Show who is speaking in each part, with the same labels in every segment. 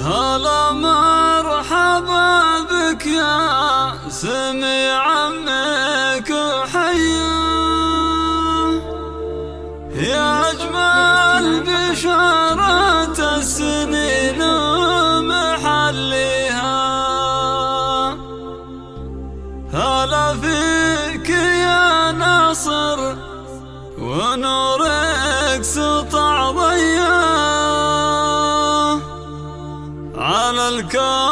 Speaker 1: هلا مرحبا بك يا سميع go.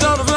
Speaker 1: درب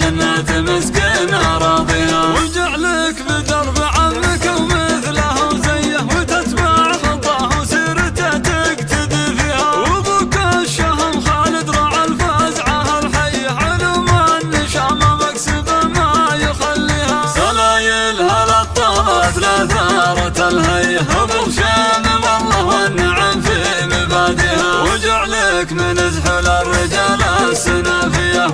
Speaker 1: جنة مسكن أراضيها. وجعلك بدرب عمك ومثله وزيه وتتبع خطاه وسيرته تقتدي فيها. وابوك الشهم خالد راعى الفزعة الحية علوم النشامة مكسبة ما يخليها. سلايل هلا الطابت لثارة الهية ابو شامم الله والنعم في مبادئها. وجعلك من زحل الرجال السنافية.